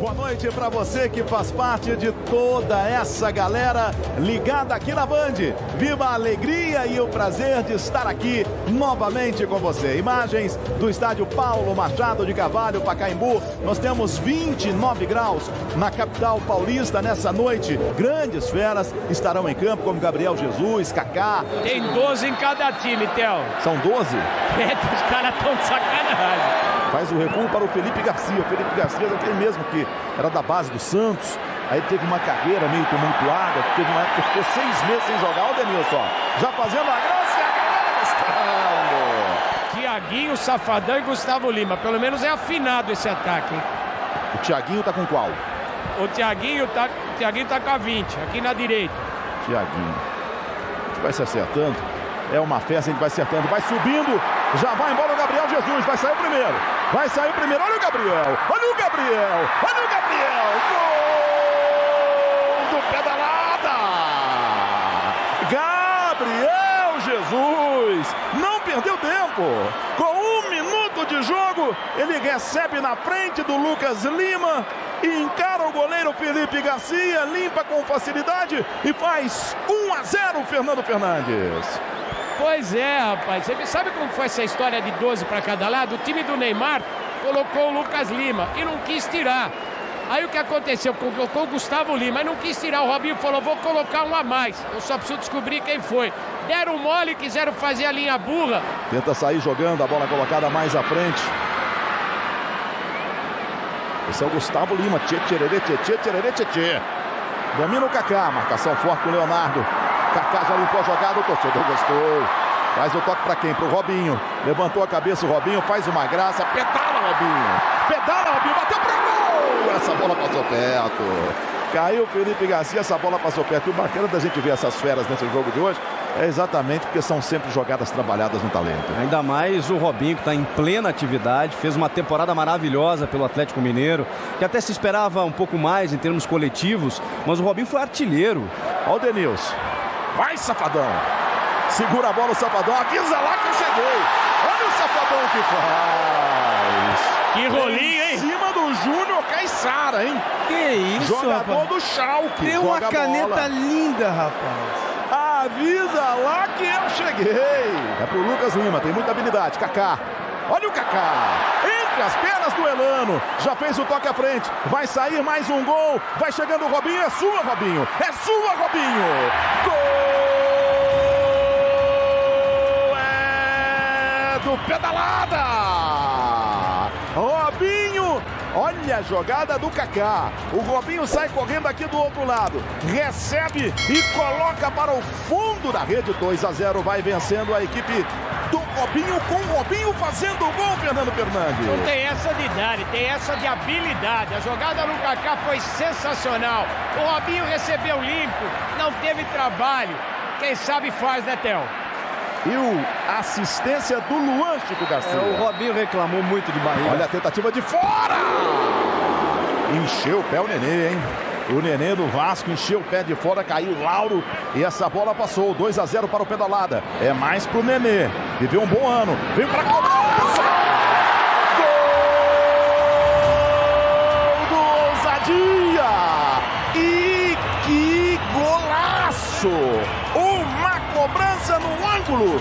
Boa noite para você que faz parte de toda essa galera ligada aqui na Band. Viva a alegria e o prazer de estar aqui novamente com você. Imagens do estádio Paulo Machado de Cavalho, Pacaembu. Nós temos 29 graus na capital paulista nessa noite. Grandes feras estarão em campo, como Gabriel Jesus, Kaká. Tem 12 em cada time, Theo. São 12? É, os caras estão de sacanagem. Faz o recuo para o Felipe Garcia. O Felipe Garcia é aquele mesmo que era da base do Santos. Aí teve uma carreira meio tumultuada. Teve uma época que ficou seis meses sem jogar. Olha o Denilson, já fazendo a graça e a galera Tiaguinho, Safadão e Gustavo Lima. Pelo menos é afinado esse ataque. Hein? O Tiaguinho tá com qual? O Tiaguinho tá, o Tiaguinho tá com a 20, aqui na direita. Tiaguinho. A gente vai se acertando. É uma festa, a gente vai acertando. Vai subindo. Já vai embora o Gabriel Jesus. Vai sair o primeiro. Vai sair primeiro. Olha o Gabriel. Olha o Gabriel. Olha o Gabriel. Gol do pedalada. Gabriel Jesus. Não perdeu tempo. Com um minuto de jogo, ele recebe na frente do Lucas Lima e encara o goleiro Felipe Garcia, limpa com facilidade e faz 1 a 0 Fernando Fernandes. Pois é, rapaz. Você sabe como foi essa história de 12 para cada lado? O time do Neymar colocou o Lucas Lima e não quis tirar. Aí o que aconteceu? Colocou o Gustavo Lima e não quis tirar. O Robinho falou: vou colocar um a mais. Eu só preciso descobrir quem foi. Deram mole, quiseram fazer a linha burra. Tenta sair jogando, a bola colocada mais à frente. Esse é o Gustavo Lima. Tchê, tchererê, tchê, tchê, tchererê, tchê, tchê. Domina o Kaká. Marcação forte com o Leonardo. Kaká já limpou a jogada, o torcedor gostou. Faz o toque para quem? Pro Robinho. Levantou a cabeça o Robinho, faz uma graça. Pedala, Robinho. Pedala, Robinho. Bateu pro gol. Essa bola passou perto. Caiu o Felipe Garcia, essa bola passou perto. E o bacana da gente ver essas feras nesse jogo de hoje é exatamente porque são sempre jogadas trabalhadas no talento. Ainda mais o Robinho, que está em plena atividade, fez uma temporada maravilhosa pelo Atlético Mineiro, que até se esperava um pouco mais em termos coletivos, mas o Robinho foi artilheiro. Olha o Denilson. Vai, Safadão. Segura a bola o Safadão. Avisa lá que eu cheguei. Olha o Safadão que faz. Que rolinho, hein? Em cima do Júnior Caixara, hein? Que isso, Jogador rapaz. do Schalke. Tem uma caneta bola. linda, rapaz. Avisa lá que eu cheguei. É pro Lucas Lima, tem muita habilidade. Kaká. Olha o Kaká. Entre as pernas do Elano. Já fez o toque à frente. Vai sair mais um gol. Vai chegando o Robinho. É sua, Robinho. É sua, Robinho. Gol é do Pedalada. Robinho. Olha a jogada do Kaká. O Robinho sai correndo aqui do outro lado. Recebe e coloca para o fundo da rede. 2 a 0 vai vencendo a equipe do Robinho com o Robinho fazendo o gol, Fernando Fernandes. Não tem essa de idade, tem essa de habilidade. A jogada no Kaká foi sensacional. O Robinho recebeu limpo, não teve trabalho. Quem sabe faz, né, Theo? E o assistência do Luan Chico Garcia. É, o Robinho reclamou muito de barriga. Olha a tentativa de fora! Encheu o pé o Nenê, hein? O Nenê do Vasco encheu o pé de fora, caiu o Lauro e essa bola passou. 2 a 0 para o Pedalada. É mais pro Nenê. Viveu um bom ano. Vem pra cobrança! Gol do Ousadia! E que golaço! Uma cobrança no ângulo.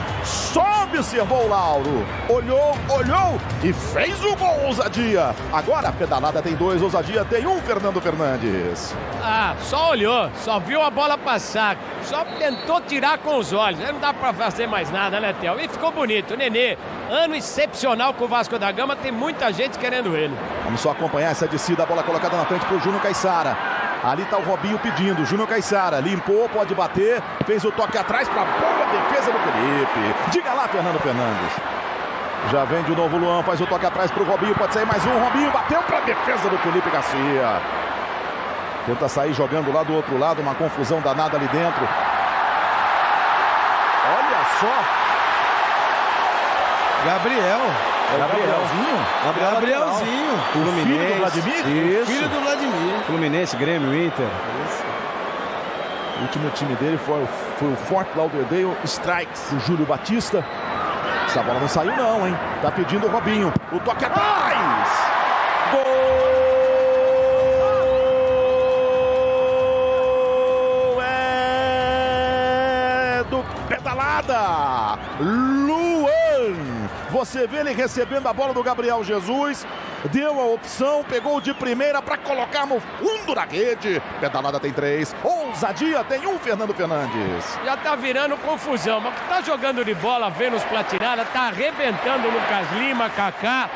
Observou o Lauro. Olhou, olhou e fez o gol, ousadia. Agora a pedalada tem dois, ousadia tem um, Fernando Fernandes. Ah, só olhou, só viu a bola passar, só tentou tirar com os olhos. Não dá pra fazer mais nada, né, Theo? E ficou bonito. Nenê, ano excepcional com o Vasco da Gama, tem muita gente querendo ele. Vamos só acompanhar essa descida, a bola colocada na frente pro Júnior Caixara. Ali tá o Robinho pedindo, Júnior Caixara limpou, pode bater, fez o toque atrás para boa defesa do Felipe. Diga lá, Fernando Fernandes. Já vem de novo o Luan, faz o toque atrás pro Robinho, pode sair mais um, Robinho bateu para defesa do Felipe Garcia. Tenta sair jogando lá do outro lado, uma confusão danada ali dentro. Olha só, Gabriel. Gabrielzinho. Gabriel, Gabrielzinho. Fluminense. Filho do Vladimir? Isso. Filho do Vladimir. Fluminense, Grêmio, Inter. Isso. O último time dele foi, foi o Fort Lauderdale Strikes, o Júlio Batista. Essa bola não saiu não, hein? Tá pedindo o Robinho. O toque é atrás! Gol! É do Pedalada! Luan! Você vê ele recebendo a bola do Gabriel Jesus. Deu a opção, pegou de primeira para colocar no fundo da rede. Pedalada tem três. Ousadia tem um, Fernando Fernandes. Já tá virando confusão, mas tá jogando de bola, Vênus Platinada, tá arrebentando o Lucas Lima, Kaká.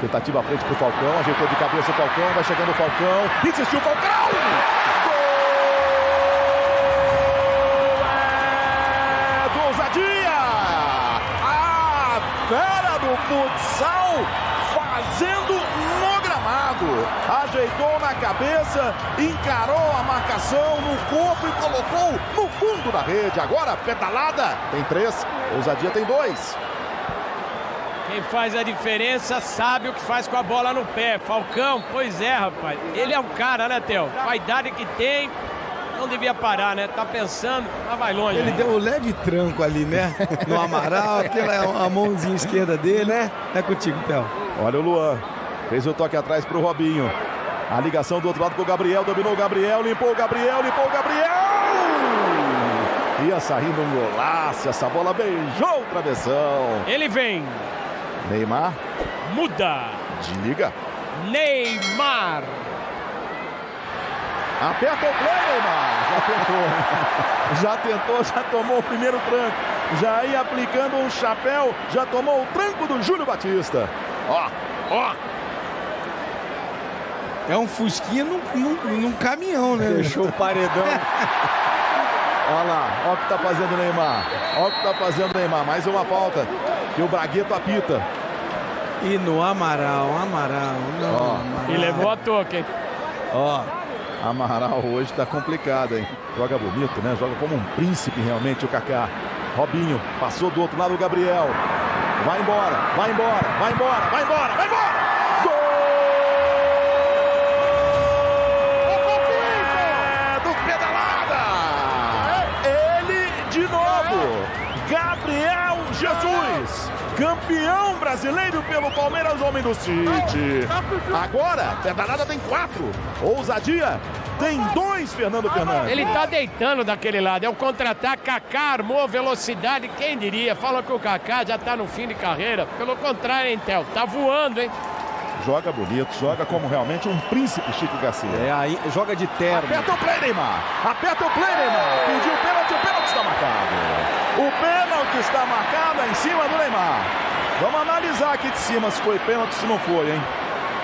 Tentativa à frente pro Falcão, ajeitou de cabeça o Falcão, vai chegando o Falcão. Insistiu o Falcão! Futsal fazendo no gramado. Ajeitou na cabeça, encarou a marcação no corpo e colocou no fundo da rede. Agora, pedalada, tem três, ousadia tem dois. Quem faz a diferença sabe o que faz com a bola no pé. Falcão, pois é, rapaz. Ele é um cara, né, Theo? Com a idade que tem, não devia parar, né? Tá pensando, mas vai longe. Ele deu um leve tranco ali, né? No Amaral, aquela é a mãozinha esquerda dele, né? É contigo, Theo. Olha o Luan. Fez o toque atrás pro Robinho. A ligação do outro lado pro Gabriel. Dominou o Gabriel. Limpou o Gabriel. Limpou o Gabriel. Ia saindo um golaço. Essa bola beijou o travessão. Ele vem. Neymar. Muda. Desliga. Neymar. Aperta o play, Neymar. Já tentou. já tentou, já tomou o primeiro tranco. Já ia aplicando um chapéu. Já tomou o tranco do Júlio Batista. Ó, ó. É um fusquinha num, num, num caminhão, né? Deixou o paredão. Olha lá, olha o que tá fazendo o Neymar. Olha o que tá fazendo o Neymar. Mais uma falta que o Bragueto apita. E no Amaral, Amaral, não. Ó. Amaral. E levou a toque, hein? Ó, Amaral hoje tá complicado, hein? Joga bonito, né? Joga como um príncipe realmente o Kaká. Robinho passou do outro lado o Gabriel. Vai embora, vai embora, vai embora, vai embora, vai embora! Campeão brasileiro pelo Palmeiras, homem do City. Agora, pedalada tem quatro. Ousadia tem dois, Fernando Fernandes. Ele tá deitando daquele lado. É o contra-ataque. Kaká armou velocidade. Quem diria? Fala que o Kaká já tá no fim de carreira. Pelo contrário, hein, Theo? Tá voando, hein? Joga bonito, joga como realmente um príncipe Chico Garcia. É, aí, joga de terno. Aperta o play, Neymar. Aperta o play, Neymar. Pediu o pênalti, o pênalti está marcado. O pênalti está marcado em cima do Neymar. Vamos analisar aqui de cima se foi pênalti, se não foi, hein?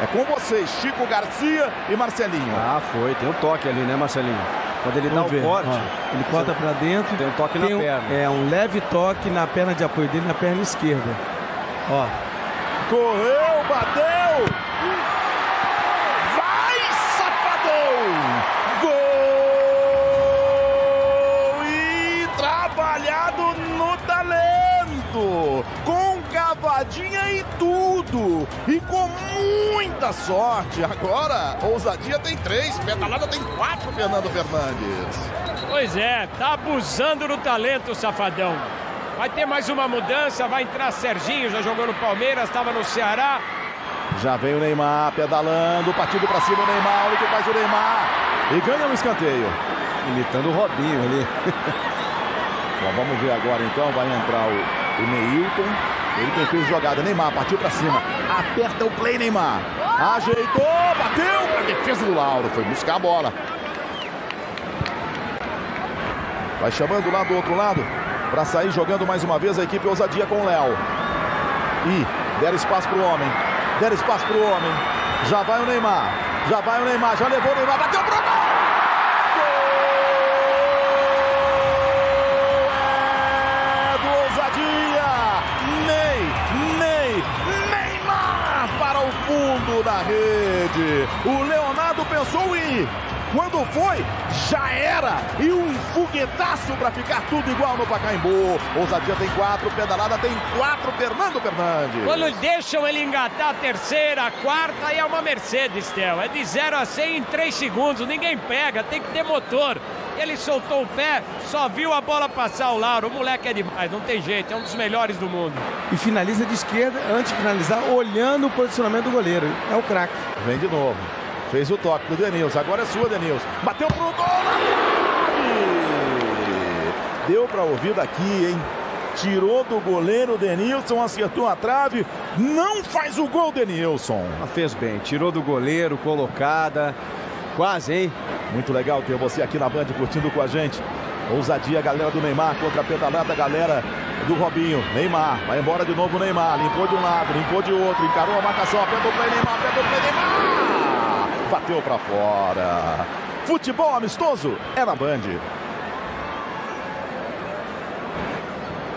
É com vocês, Chico Garcia e Marcelinho. Ah, foi. Tem um toque ali, né, Marcelinho? Quando ele Vamos dá o corte. ó. Ele corta pra dentro. Tem um toque tem na um- perna. É, um leve toque na perna de apoio dele, na perna esquerda. Ó, Correu, bateu. E com muita sorte! Agora, ousadia tem três, pedalada tem quatro, Fernando Fernandes. Pois é, tá abusando do talento, safadão. Vai ter mais uma mudança, vai entrar Serginho, já jogou no Palmeiras, estava no Ceará. Já vem o Neymar pedalando, partido pra cima o Neymar, olha o que faz o Neymar. E ganha no escanteio. Imitando o Robinho ali. Bom, vamos ver agora então, vai entrar o, o Neilton. Ele quem fez jogada, Neymar partiu pra cima. Aperta o play, Neymar. Ajeitou, bateu pra defesa do Lauro. Foi buscar a bola. Vai chamando lá do outro lado para sair jogando mais uma vez a equipe ousadia com o Léo. E deram espaço pro homem. Deram espaço pro homem. Já vai o Neymar. Já vai o Neymar. Já levou o Neymar. Bateu pro gol! Rede. O Leonardo pensou em. Quando foi, já era. E um foguetaço para ficar tudo igual no Pacaembu. Ousadia tem quatro, pedalada tem quatro. Fernando Fernandes. Quando deixam ele engatar a terceira, a quarta, aí é uma Mercedes, Theo. É de 0 a 100 em 3 segundos. Ninguém pega, tem que ter motor. Ele soltou o pé, só viu a bola passar o Lauro. O moleque é demais, não tem jeito, é um dos melhores do mundo. e finaliza de esquerda, antes de finalizar, olhando o posicionamento do goleiro. É o craque. Vem de novo. Fez o toque pro Denilson. Agora é sua, Denilson. Bateu pro gol. Deu para ouvir daqui, hein? Tirou do goleiro Denilson, acertou a trave. Não faz o gol, Denilson. Mas fez bem, tirou do goleiro, colocada. Quase, hein? Muito legal ter você aqui na Band curtindo com a gente. Ousadia, galera do Neymar contra a pedalada, galera do Robinho. Neymar, vai embora de novo o Neymar. Limpou de um lado, limpou de outro. Encarou a marcação, apertou para Neymar, apertou para Neymar. Bateu para fora. Futebol amistoso é na Band.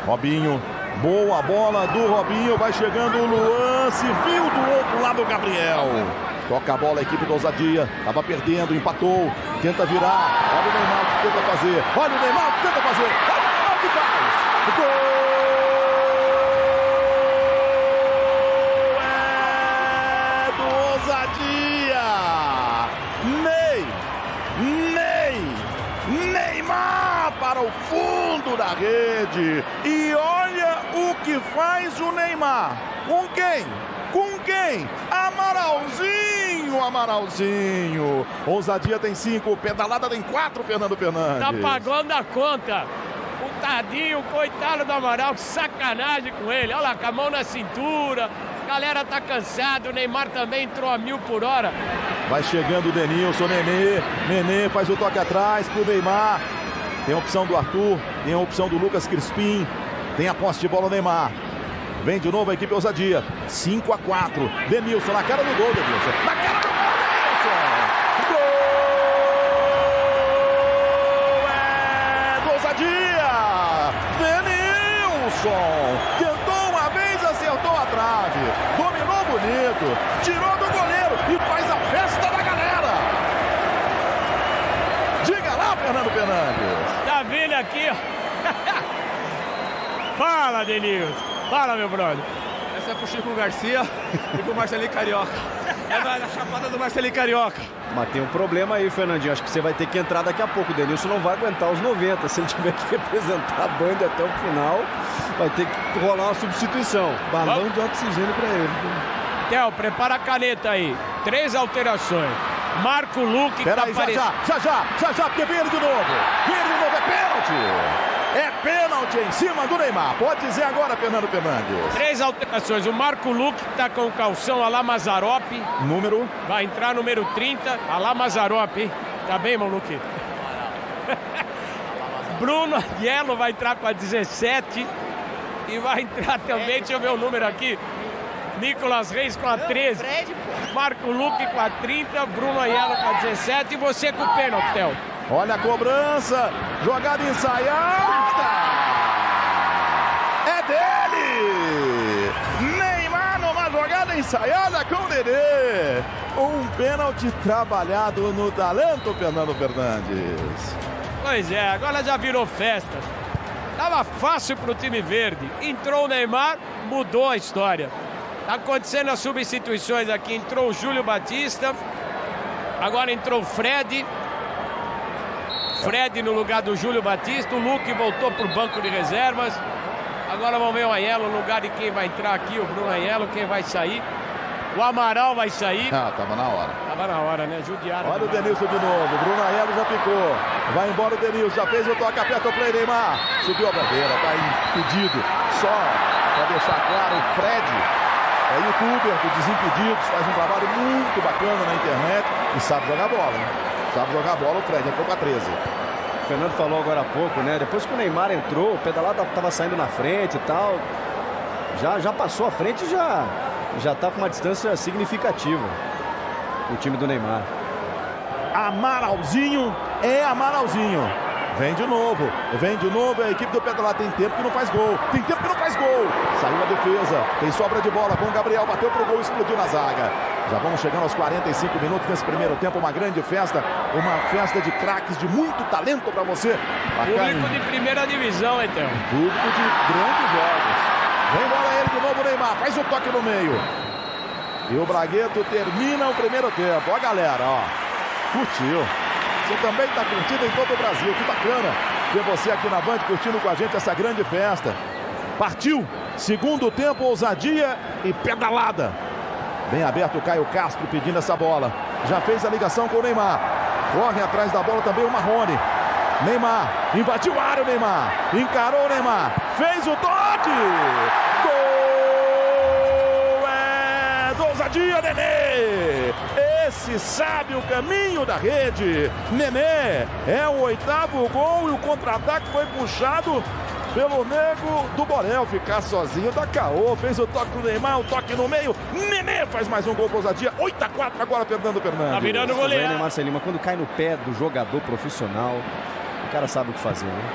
Robinho, boa bola do Robinho, vai chegando o Luan, se viu do outro lado o Gabriel. Toca a bola a equipe do Ousadia, estava perdendo, empatou, tenta virar. Olha o Neymar que tenta fazer, olha o Neymar que tenta fazer, olha o Neymar que faz. Gol! É do Ousadia! Ney! Ney! Neymar para o fundo da rede. E olha o que faz o Neymar. Com quem? Com quem? Amaralzinho, Amaralzinho. Ousadia tem cinco, pedalada tem quatro, Fernando Fernandes. Tá pagando a conta. O tadinho, coitado do Amaral, que sacanagem com ele. Olha lá, com a mão na cintura. Galera tá cansado, o Neymar também entrou a mil por hora. Vai chegando o Denilson, Nenê. Nenê faz o toque atrás pro Neymar. Tem a opção do Arthur, tem a opção do Lucas Crispim. Tem a posse de bola o Neymar. Vem de novo a equipe ousadia. 5 a 4. Denilson na cara do gol, Denilson. Na cara ousadia! Denilson! Tentou uma vez, acertou a trave. Dominou bonito. Tirou do goleiro e faz a festa da galera. Diga lá, Fernando Fernandes. Tá vindo aqui, ó. Fala, Denilson. Fala, meu brother. Essa é pro Chico Garcia e pro Marcelinho Carioca. É na, na chapada do Marcelinho Carioca. Mas tem um problema aí, Fernandinho. Acho que você vai ter que entrar daqui a pouco. O Denilson não vai aguentar os 90. Se ele tiver que representar a banda até o final, vai ter que rolar uma substituição. Balão de oxigênio para ele. Theo, prepara a caneta aí. Três alterações. Marco Luque que tá já, aparecendo. já, já, já, já, já, porque vem ele de novo. Vem ele de novo, é pênalti. É pênalti em cima do Neymar. Pode dizer agora, Fernando Fernandes. Três alterações. O Marco Luque que tá com o calção Alá Mazarop. Número. Vai entrar número 30. Alá Mazarop, hein? Tá bem, Maluque? Bruno Yellow vai entrar com a 17. E vai entrar também, deixa eu ver o número aqui. Nicolas Reis com a 13. Marco Luque com a 30. Bruno Aiello com a 17. E você com o pênalti, Theo. Olha a cobrança. Jogada ensaiada. É dele. Neymar numa jogada ensaiada com o Dedê. Um pênalti trabalhado no talento, Fernando Fernandes. Pois é, agora já virou festa. Tava fácil pro time verde. Entrou o Neymar, mudou a história. Tá acontecendo as substituições aqui. Entrou o Júlio Batista. Agora entrou o Fred. Fred no lugar do Júlio Batista. O Luque voltou pro banco de reservas. Agora vamos ver o Aiello no lugar de quem vai entrar aqui, o Bruno Aiello, quem vai sair. O Amaral vai sair. Ah, tava na hora. Tava na hora, né? Judiaram. Olha o. Denilson de novo. Bruno Aelo já ficou. Vai embora o Denilson. Já fez o toque. Aperta o play, Neymar. Subiu a bandeira. Tá impedido. Só para deixar claro, o Fred é youtuber do Desimpedidos. Faz um trabalho muito bacana na internet. E sabe jogar bola, né? Sabe jogar bola. O Fred entrou com a 13. O Fernando falou agora há pouco, né? Depois que o Neymar entrou, o pedalado tava saindo na frente e tal. Já, já passou a frente e já, já tá com uma distância significativa. O time do Neymar. Amaralzinho é Amaralzinho. Vem de novo, vem de novo. A equipe do Pedalá tem tempo que não faz gol. Tem tempo que não faz gol. Saiu a defesa. Tem sobra de bola com o Gabriel. Bateu pro gol, explodiu na zaga. Já vamos chegando aos 45 minutos nesse primeiro tempo. Uma grande festa. Uma festa de craques, de muito talento para você. Público de primeira divisão, então. Público de grandes jogos. Vem bola ele de novo, Neymar. Faz o toque no meio. E o Bragueto termina o primeiro tempo. Ó, galera, ó. Curtiu. Você também está curtindo em todo o Brasil. Que bacana ter você aqui na Band curtindo com a gente essa grande festa. Partiu. Segundo tempo, ousadia e pedalada. Bem aberto o Caio Castro pedindo essa bola. Já fez a ligação com o Neymar. Corre atrás da bola também o Marrone. Neymar, invadiu a área o Neymar, encarou o Neymar, fez o toque! É ousadia, Nenê! Esse sabe o caminho da rede. Nenê é o oitavo gol e o contra-ataque foi puxado pelo nego do Borel ficar sozinho da caô. Fez o toque do Neymar, o toque no meio. Nenê faz mais um gol com ousadia. 8 a 4 agora Fernando Fernandes. Tá virando goleiro. Né, Marcelinho, mas quando cai no pé do jogador profissional, o cara sabe o que fazer, né?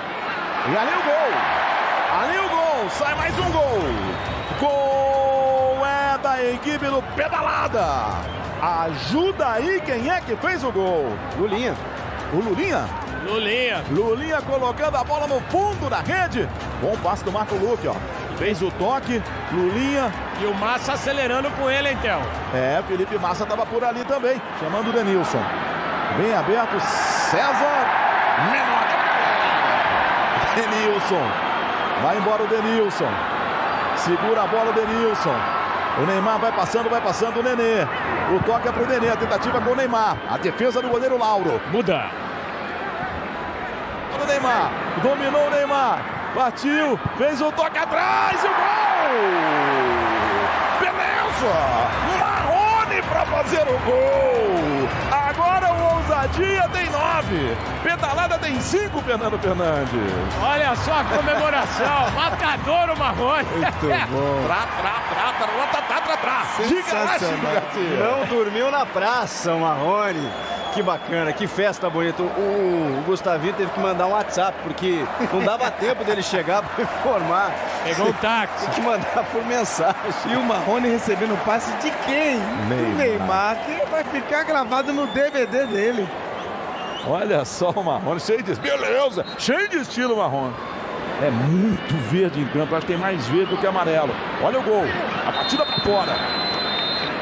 E ali o gol. Ali o gol. Sai mais um gol. Gol é da equipe do Pedalada. Ajuda aí quem é que fez o gol. Lulinha. O Lulinha? Lulinha. Lulinha colocando a bola no fundo da rede. Bom passe do Marco Luque, ó. Fez o toque, Lulinha. E o Massa acelerando com ele, então. É, Felipe Massa estava por ali também, chamando o Denilson. Bem aberto, César. Menor. Denilson. Vai embora o Denilson. Segura a bola o Denilson. O Neymar vai passando, vai passando o Nenê. O toque é pro Nenê, a tentativa com o Neymar. A defesa do goleiro Lauro. Muda. Neymar, dominou o Neymar. Partiu, fez o toque atrás e o gol! Beleza! Marrone para fazer o gol! Agora o Ousadia tem nove. Pedalada tem cinco, Fernando Fernandes. Olha só a comemoração. Matador o Marrone. Muito bom. Trá, trá, trá, trá, trá, trá, trá, trá. Diga lá, Chico Sensacional. Não dormiu na praça, o Marrone. Que bacana, que festa bonita. O, o Gustavinho teve que mandar um WhatsApp, porque não dava tempo dele chegar para informar. Pegou um táxi. Tem que mandar por mensagem. E o Marrone recebendo o passe de quem? Neymar. Do Neymar, que vai ficar gravado no DVD dele. Olha só o Marrone, cheio de... Beleza, cheio de estilo Marrone. É muito verde em campo, acho que tem mais verde do que amarelo. Olha o gol, a batida para fora.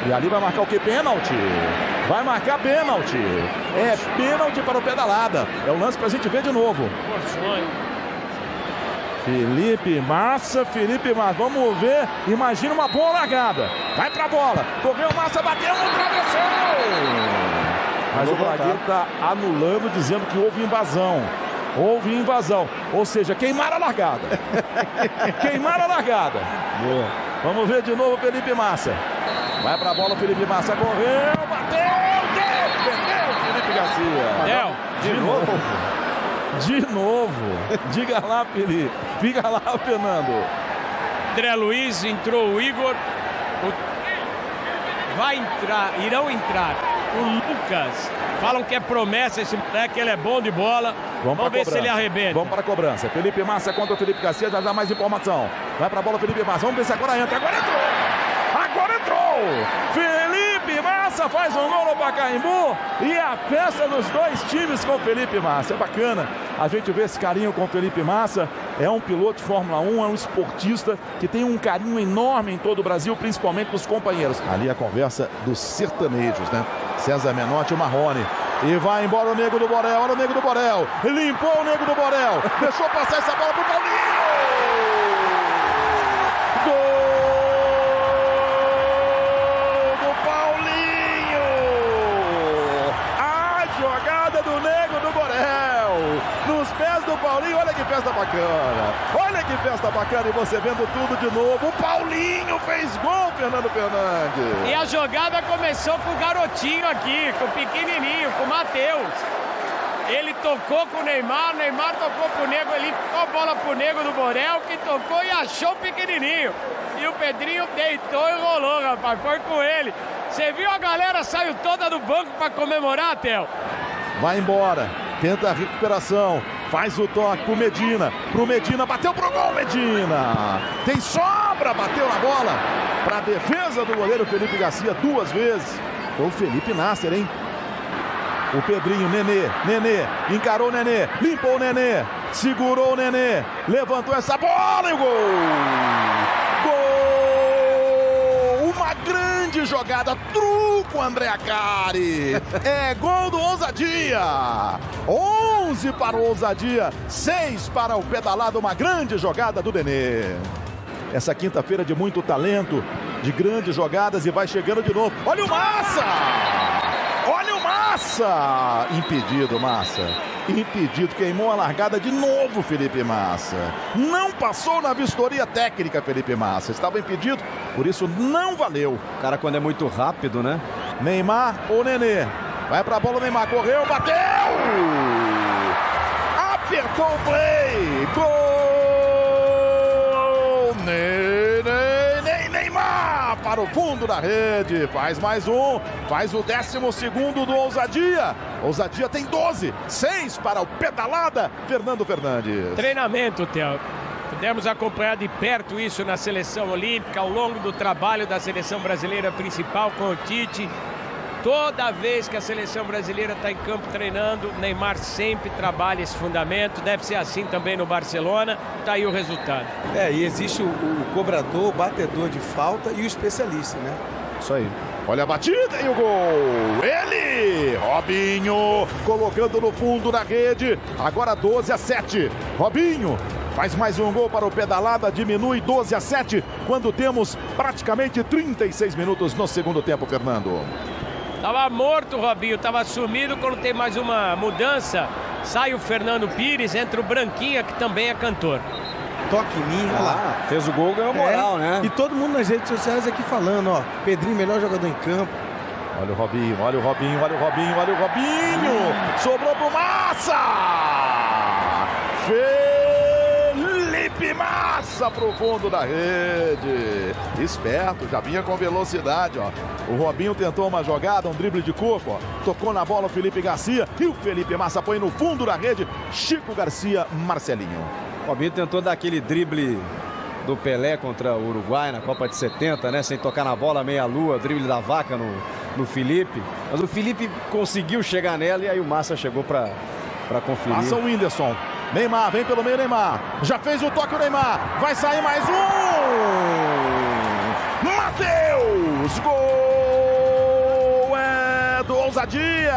E ali vai marcar o que? Pênalti. Vai marcar pênalti. É pênalti para o pedalada. É o lance para a gente ver de novo. Felipe Massa, Felipe Massa. Vamos ver. Imagina uma boa largada. Vai pra bola. Correu Massa, bateu no travessão. Mas o. Bragueiro está anulando, dizendo que houve invasão. Houve invasão. Ou seja, queimaram a largada. queimaram a largada. Boa. Vamos ver de novo Felipe Massa. Vai pra bola, Felipe Massa correu, bateu, Garcia. Del, De novo. De novo. Diga lá, Felipe. Diga lá, Fernando. André Luiz, entrou o Igor. O- Vai entrar, irão entrar o Lucas. Falam que é promessa esse moleque, ele é bom de bola. Vamos, pra ver se ele cobrança. arrebenta. Vamos para a cobrança. Felipe Massa contra o Felipe Garcia. Já dá mais informação. Vai para a bola, Felipe Massa. Vamos ver se agora entra. Agora entrou. Agora entrou. Felipe Massa faz um gol no Pacaembu. E a festa dos dois times com Felipe Massa. É bacana a gente ver esse carinho com Felipe Massa. É um piloto de Fórmula 1, é um esportista que tem um carinho enorme em todo o Brasil, principalmente dos companheiros. Ali a conversa dos sertanejos, né? César Menotti e Marrone. E vai embora o Nego do Borel. Olha o Nego do Borel. Limpou o Nego do Borel. Deixou passar essa bola pro Paulinho. Paulinho. Olha que festa bacana. Olha que festa bacana. E você vendo tudo de novo. O Paulinho fez gol, Fernando Fernandes. E a jogada começou com o garotinho aqui, com o pequenininho, com o Matheus. Ele tocou com o Neymar, o Neymar tocou pro Nego, ele tocou a bola pro Nego do Borel, que tocou e achou o pequenininho. E o Pedrinho deitou e rolou, rapaz, foi com ele. Você viu a galera saiu toda do banco para comemorar, Theo? Vai embora. Tenta a recuperação. Faz o toque pro Medina. Pro Medina. Bateu pro gol, Medina. Tem sobra. Bateu na bola. Pra defesa do goleiro Felipe Garcia duas vezes. Foi o Felipe Nasser, hein? O Pedrinho, Nenê, Nenê, encarou o Nenê, limpou o Nenê, segurou o Nenê, levantou essa bola e o gol! Jogada, truco André Acari. É gol do Ousadia. 11 para o Ousadia, 6 para o pedalado, uma grande jogada do Nenê. Essa quinta-feira de muito talento, de grandes jogadas e vai chegando de novo. Olha o Massa! Olha o Massa! Impedido, Massa. Impedido. Queimou a largada de novo, Felipe Massa. Não passou na vistoria técnica, Felipe Massa. Estava impedido, por isso não valeu. O cara, quando é muito rápido, né? Neymar ou Nenê? Vai pra bola, Neymar correu, bateu! Apertou o play! Gol! Para o fundo da rede. Faz mais um, faz o décimo segundo do Ousadia. Ousadia tem 12, 6 para o pedalada, Fernando Fernandes. Treinamento, Theo. Pudemos acompanhar de perto isso na seleção olímpica ao longo do trabalho da seleção brasileira principal com o Tite. Toda vez que a seleção brasileira está em campo treinando, Neymar sempre trabalha esse fundamento. Deve ser assim também no Barcelona. Está aí o resultado. É, e existe o, o cobrador, o batedor de falta e o especialista, né? Isso aí. Olha a batida e o gol. Ele, Robinho, colocando no fundo da rede. Agora 12 a 7. Robinho faz mais um gol para o pedalada, diminui 12 a 7 quando temos praticamente 36 minutos no segundo tempo, Fernando. Tava morto o Robinho, tava sumido. Quando tem mais uma mudança, sai o Fernando Pires, entra o Branquinha, que também é cantor. Toque em mim, olha lá. Fez o gol, ganhou moral, É, né? E todo mundo nas redes sociais aqui falando, ó. Pedrinho, melhor jogador em campo. Olha o Robinho, olha o Robinho, olha o Robinho, olha o Robinho. Sobrou pro Massa. Felipe Massa pro fundo da rede. Esperto, já vinha com velocidade, ó. O Robinho tentou uma jogada, um drible de corpo, ó. Tocou na bola o Felipe Garcia e o Felipe Massa põe no fundo da rede. Chico Garcia, Marcelinho. O Robinho tentou dar aquele drible do Pelé contra o Uruguai na Copa de 70, né? Sem tocar na bola, meia-lua, drible da vaca no, no Felipe. Mas o Felipe conseguiu chegar nela e aí o Massa chegou para conferir. Passa o Whindersson. Neymar, vem pelo meio Neymar. Já fez o toque o Neymar. Vai sair mais um. Matheus! Gol é do Ousadia.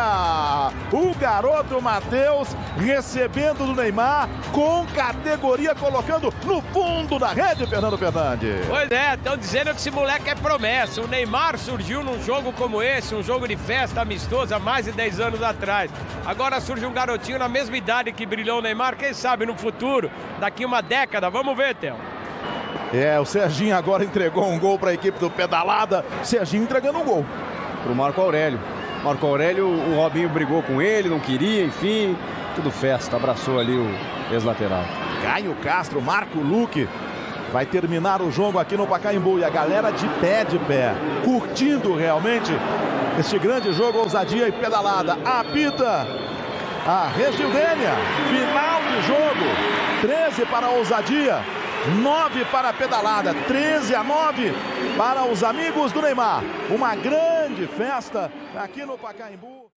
O garoto Matheus recebendo do Neymar com categoria, colocando no fundo da rede, Fernando Fernandes. Pois é, estão dizendo que esse moleque é promessa. O Neymar surgiu num jogo como esse, um jogo de festa amistoso há mais de 10 anos atrás. Agora surge um garotinho na mesma idade que brilhou o Neymar, quem sabe no futuro, daqui uma década. Vamos ver, Theo. É, o Serginho agora entregou um gol para a equipe do Pedalada. Serginho entregando um gol. Pro Marco Aurélio. Marco Aurélio, o Robinho brigou com ele, não queria, enfim. Tudo festa, abraçou ali o ex-lateral. Caio Castro, Marco Luque. Vai terminar o jogo aqui no Pacaembu e a galera de pé de pé, curtindo realmente este grande jogo, ousadia e pedalada. Apita a Regildênia, final de jogo, 13 para a ousadia, 9 para a pedalada, 13 a 9 para os amigos do Neymar. Uma grande festa aqui no Pacaembu.